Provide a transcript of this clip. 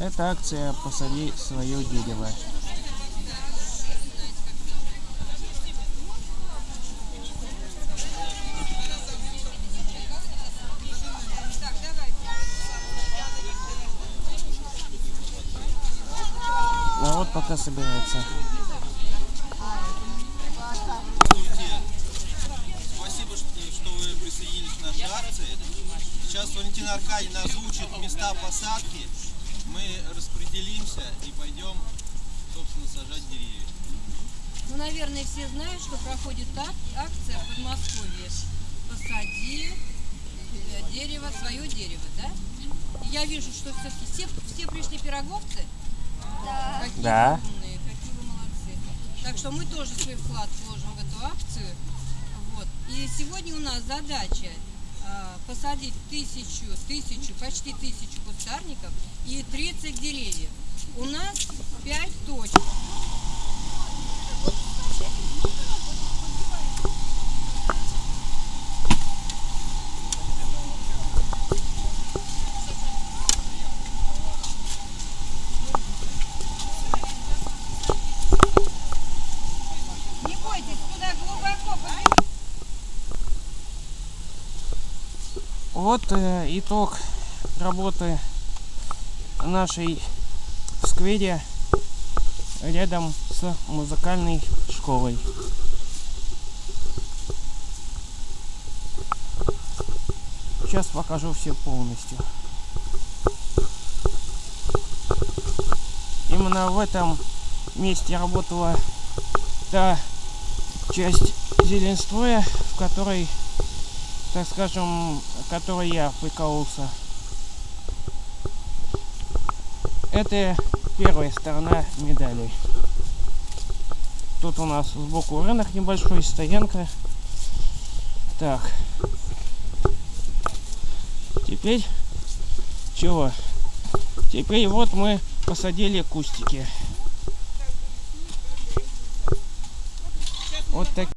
Это акция «Посади свое дерево». Народ пока собирается. Спасибо, что вы присоединились к нашей акции. Сейчас Валентина Аркадьевна озвучит места посадки. Мы распределимся и пойдем, собственно, сажать деревья. Ну, наверное, все знают, что проходит ак- акция в Подмосковье. Посади э, дерево, свое дерево, да? И я вижу, что все-таки все, все пришли пироговцы. Да. Какие Да. умные, какие вы молодцы. Так что мы тоже свой вклад вложим в эту акцию. Вот. И сегодня у нас задача посадить тысячу, тысячу, почти тысячу кустарников и 30 деревьев. У нас 5 точек. Вот э, итог работы нашей в сквере рядом с музыкальной школой. Сейчас покажу все полностью. Именно в этом месте работала та часть зеленстроя, в которой так скажем, которой я прикололся. Это первая сторона медали. Тут у нас сбоку рынок небольшой, стоянка. Так. Теперь чего? Теперь вот мы посадили кустики. Вот так.